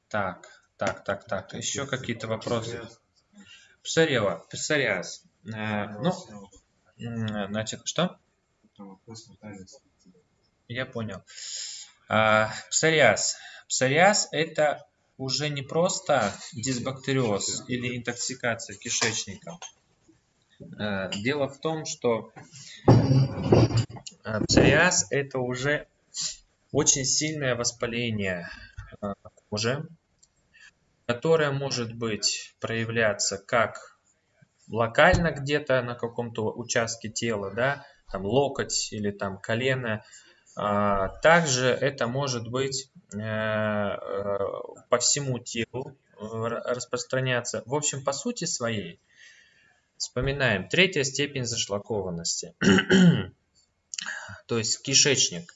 Так, так, так, так. Еще какие-то вопросы. Псарева, псориаз. Э, ну, значит, что? Я понял. А, псориаз. Псориаз – это уже не просто дисбактериоз или интоксикация кишечника. Э, дело в том, что э, псориаз это уже очень сильное воспаление кожи, которое может быть проявляться как локально где-то на каком-то участке тела, да, там локоть или там колено. А, также это может быть по всему телу распространяться. В общем, по сути своей, Вспоминаем. Третья степень зашлакованности. То есть кишечник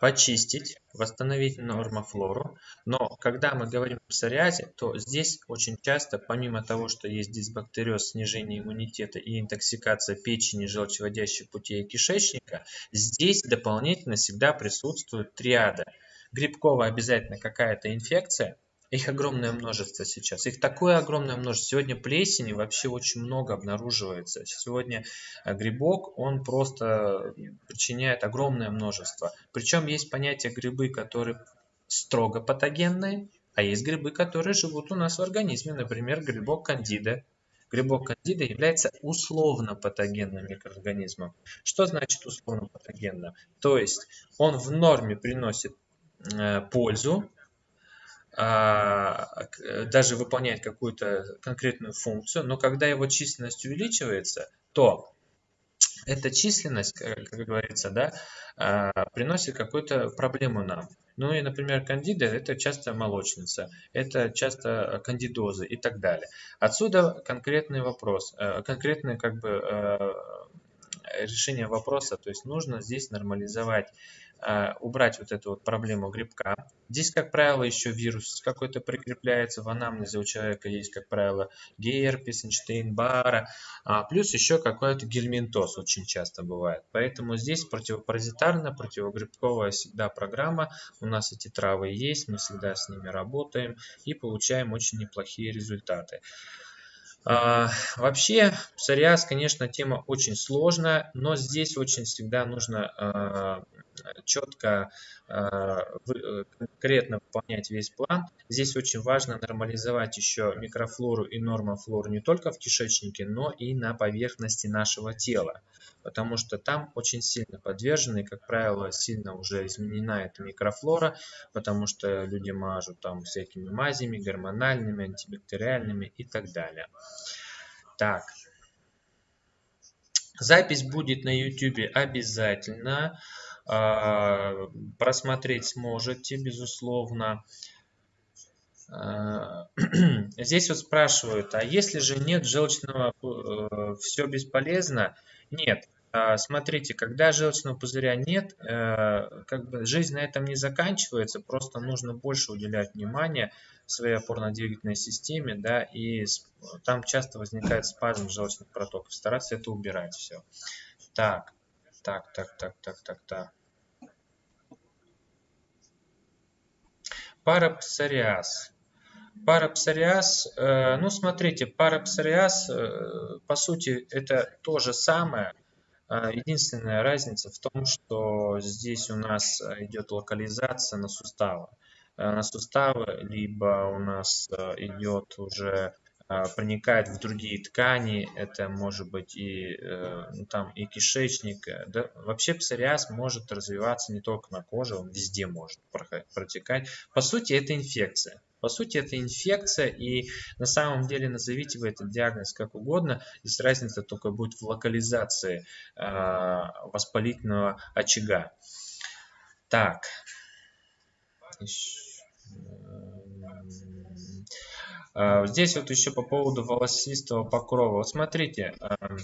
почистить, восстановить нормофлору. Но когда мы говорим о псориазе, то здесь очень часто, помимо того, что есть дисбактериоз, снижение иммунитета и интоксикация печени, желчеводящих путей и кишечника, здесь дополнительно всегда присутствует триада. Грибковая обязательно какая-то инфекция – их огромное множество сейчас. Их такое огромное множество. Сегодня плесени вообще очень много обнаруживается. Сегодня э, грибок, он просто причиняет огромное множество. Причем есть понятие грибы, которые строго патогенные, а есть грибы, которые живут у нас в организме. Например, грибок кандида. Грибок кандида является условно патогенным микроорганизмом. Что значит условно патогенно? То есть он в норме приносит э, пользу, даже выполняет какую-то конкретную функцию, но когда его численность увеличивается, то эта численность, как говорится, да, а, приносит какую-то проблему нам. Ну и, например, кандида – это часто молочница, это часто кандидозы и так далее. Отсюда конкретный вопрос, э, конкретное как бы э, решение вопроса, то есть нужно здесь нормализовать а, убрать вот эту вот проблему грибка. Здесь, как правило, еще вирус какой-то прикрепляется. В анамнезе у человека есть, как правило, герпес, Эйнштейн-Бара, а плюс еще какой-то гельминтоз очень часто бывает. Поэтому здесь противопаразитарная, противогрибковая всегда программа. У нас эти травы есть, мы всегда с ними работаем и получаем очень неплохие результаты. А, вообще, псориаз, конечно, тема очень сложная, но здесь очень всегда нужно а, четко, а, конкретно выполнять весь план. Здесь очень важно нормализовать еще микрофлору и нормофлору не только в кишечнике, но и на поверхности нашего тела. Потому что там очень сильно подвержены, как правило, сильно уже изменена эта микрофлора, потому что люди мажут там всякими мазями, гормональными, антибактериальными и так далее. Так, запись будет на YouTube обязательно. А, просмотреть сможете, безусловно. А, здесь вот спрашивают, а если же нет желчного, э, все бесполезно? Нет. А, смотрите, когда желчного пузыря нет, э, как бы жизнь на этом не заканчивается, просто нужно больше уделять внимания своей опорно-двигательной системе, да, и там часто возникает спазм желчных протоков. Стараться это убирать все. Так, так, так, так, так, так, так. Парапсориаз. Парапсориаз, э, ну смотрите, парапсориаз, э, по сути, это то же самое. Э, единственная разница в том, что здесь у нас идет локализация на суставы. На суставы, либо у нас идет уже проникает в другие ткани, это может быть и, э, ну, там, и кишечник. Э, да? Вообще псориаз может развиваться не только на коже, он везде может протекать. По сути, это инфекция. По сути, это инфекция, и на самом деле назовите вы этот диагноз как угодно, здесь разница только будет в локализации э, воспалительного очага. Так. А, здесь вот еще по поводу волосистого покрова. Вот смотрите, эм,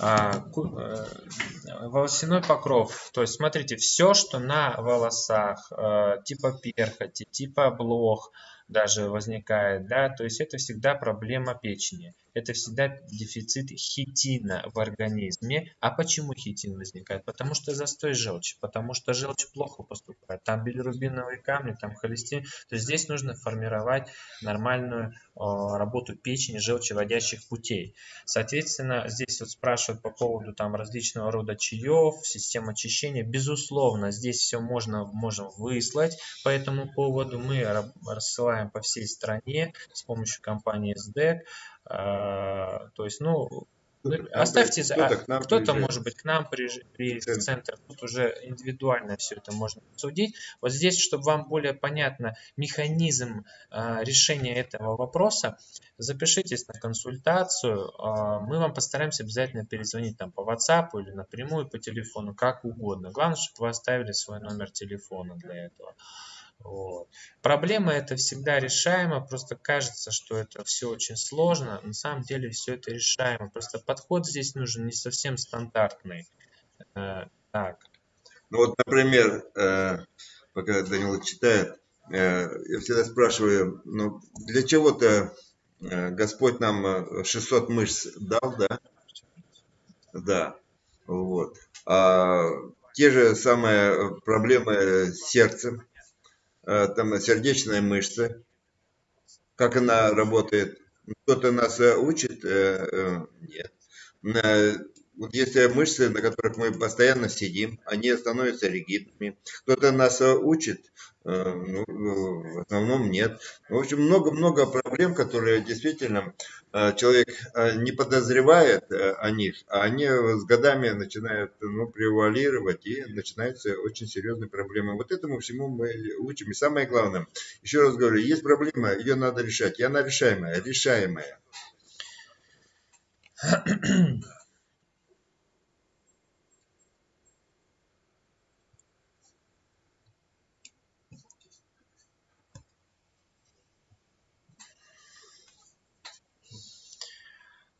а, э, волосяной покров. То есть, смотрите, все, что на волосах, э, типа перхоти, типа блох, даже возникает, да, то есть это всегда проблема печени это всегда дефицит хитина в организме. А почему хитин возникает? Потому что застой желчи, потому что желчь плохо поступает. Там билирубиновые камни, там холестерин. То есть здесь нужно формировать нормальную о, работу печени, желчеводящих путей. Соответственно, здесь вот спрашивают по поводу там различного рода чаев, систем очищения. Безусловно, здесь все можно можем выслать по этому поводу. Мы рассылаем по всей стране с помощью компании SDEC. А, то есть, ну, ну, оставьте, кто-то, а, кто может быть к нам приедет в центр, тут уже индивидуально все это можно обсудить. Вот здесь, чтобы вам более понятно механизм э, решения этого вопроса, запишитесь на консультацию, э, мы вам постараемся обязательно перезвонить там по WhatsApp или напрямую по телефону, как угодно. Главное, чтобы вы оставили свой номер телефона для этого. Вот. Проблема это всегда решаема, просто кажется, что это все очень сложно, на самом деле все это решаемо, просто подход здесь нужен не совсем стандартный. Э, так. Ну вот, например, э, пока Данила читает, э, я всегда спрашиваю, ну для чего-то Господь нам 600 мышц дал, да? Да, вот. А те же самые проблемы с сердцем, Э, там сердечная мышца, как она работает. Кто-то нас э, учит? Э, нет. Вот если мышцы, на которых мы постоянно сидим, они становятся ригидными. Кто-то нас учит, ну, в основном нет. В общем, много-много проблем, которые действительно человек не подозревает о них, а они с годами начинают ну, превалировать и начинаются очень серьезные проблемы. Вот этому всему мы учим. И самое главное, еще раз говорю, есть проблема, ее надо решать. И она решаемая, решаемая.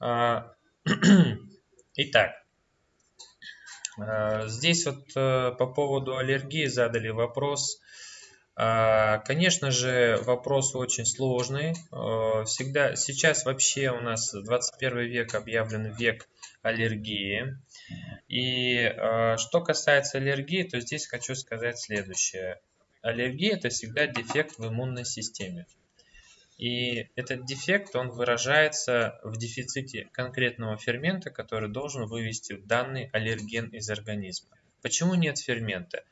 итак, а, здесь вот э, по поводу аллергии задали вопрос. А, конечно же, вопрос очень сложный. Всегда, сейчас вообще у нас 21 век объявлен век аллергии. И что касается аллергии, то здесь хочу сказать следующее. Аллергия – это всегда дефект в иммунной системе. И этот дефект, он выражается в дефиците конкретного фермента, который должен вывести данный аллерген из организма. Почему нет фермента?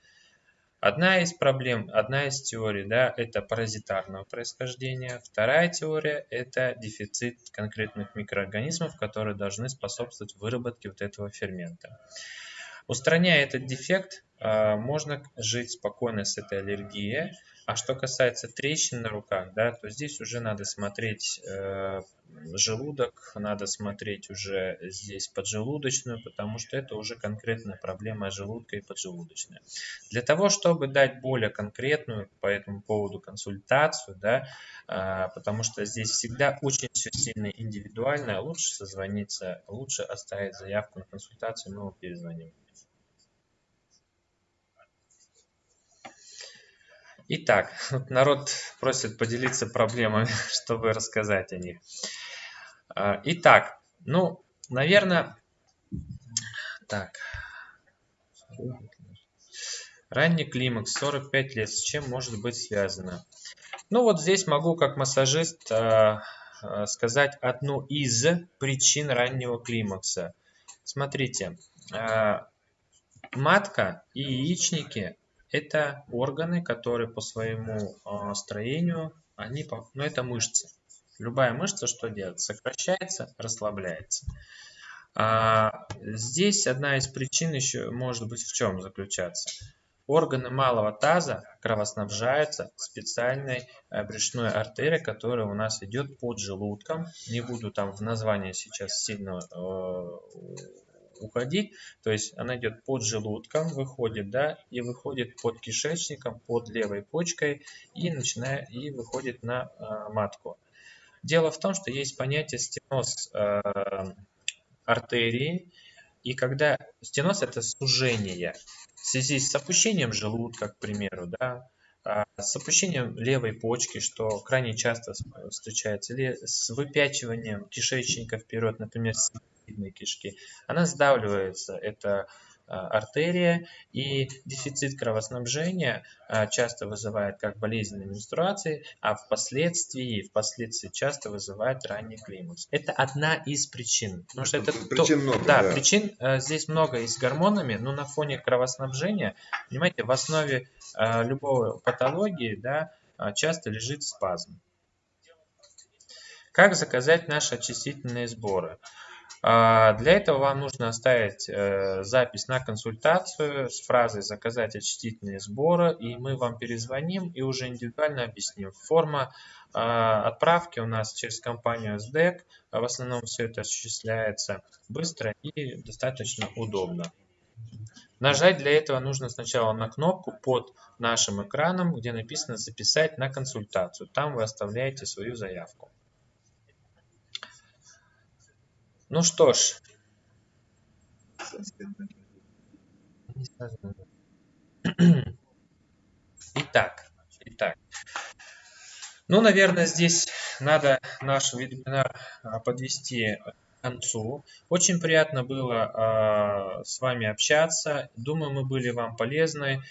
Одна из проблем, одна из теорий, да, это паразитарного происхождения. Вторая теория – это дефицит конкретных микроорганизмов, которые должны способствовать выработке вот этого фермента. Устраняя этот дефект, а, можно жить спокойно с этой аллергией. А что касается трещин на руках, да, то здесь уже надо смотреть э, желудок, надо смотреть уже здесь поджелудочную, потому что это уже конкретная проблема желудка и поджелудочная. Для того, чтобы дать более конкретную по этому поводу консультацию, да, э, потому что здесь всегда очень все сильно индивидуально, лучше созвониться, лучше оставить заявку на консультацию, мы вам перезвоним. Итак, народ просит поделиться проблемами, чтобы рассказать о них. А, итак, ну, наверное, так. Ранний климакс, 45 лет, с чем может быть связано? Ну вот здесь могу как массажист э, сказать одну из причин раннего климакса. Смотрите, матка и яичники это органы, которые по своему э, строению, они, ну это мышцы. Любая мышца что делает? Сокращается, расслабляется. А, здесь одна из причин еще может быть в чем заключаться. Органы малого таза кровоснабжаются специальной э, брюшной артерией, которая у нас идет под желудком. Не буду там в названии сейчас сильно э, уходить. То есть она идет под желудком, выходит, да, и выходит под кишечником, под левой почкой и начинает и выходит на э, матку. Дело в том, что есть понятие стеноз э, артерии, и когда стеноз это сужение в связи с опущением желудка, к примеру, да, а, с опущением левой почки, что крайне часто встречается, или с выпячиванием кишечника вперед, например, с видной кишки, она сдавливается. Это а, артерия и дефицит кровоснабжения а, часто вызывает как болезненные менструации, а впоследствии, впоследствии часто вызывает ранний климакс. Это одна из причин. Потому что это причин то, много. Да, да, причин а, здесь много и с гормонами, но на фоне кровоснабжения, понимаете, в основе любого патологии да, часто лежит спазм. Как заказать наши очистительные сборы? А, для этого вам нужно оставить э, запись на консультацию с фразой «Заказать очистительные сборы», и мы вам перезвоним и уже индивидуально объясним. Форма а, отправки у нас через компанию SDEC. В основном все это осуществляется быстро и достаточно удобно. Нажать для этого нужно сначала на кнопку под нашим экраном, где написано «Записать на консультацию». Там вы оставляете свою заявку. Ну что ж. Итак, итак. Ну, наверное, здесь надо наш вебинар а, подвести к концу. Очень приятно было э, с вами общаться. Думаю, мы были вам полезны.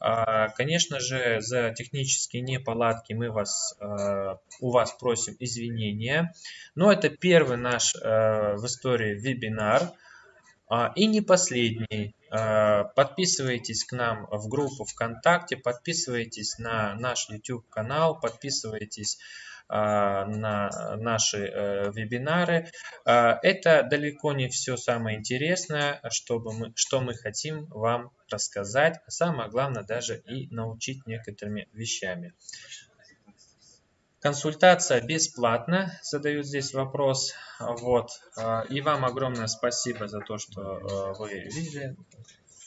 А, конечно же, за технические неполадки мы вас, а, у вас просим извинения. Но это первый наш а, в истории вебинар. И не последний. Подписывайтесь к нам в группу ВКонтакте, подписывайтесь на наш YouTube канал, подписывайтесь на наши э, вебинары. А, это далеко не все самое интересное, чтобы мы, что мы хотим вам рассказать, а самое главное даже и научить некоторыми вещами. Консультация бесплатна, задают здесь вопрос. Вот. А, и вам огромное спасибо за то, что э, вы видели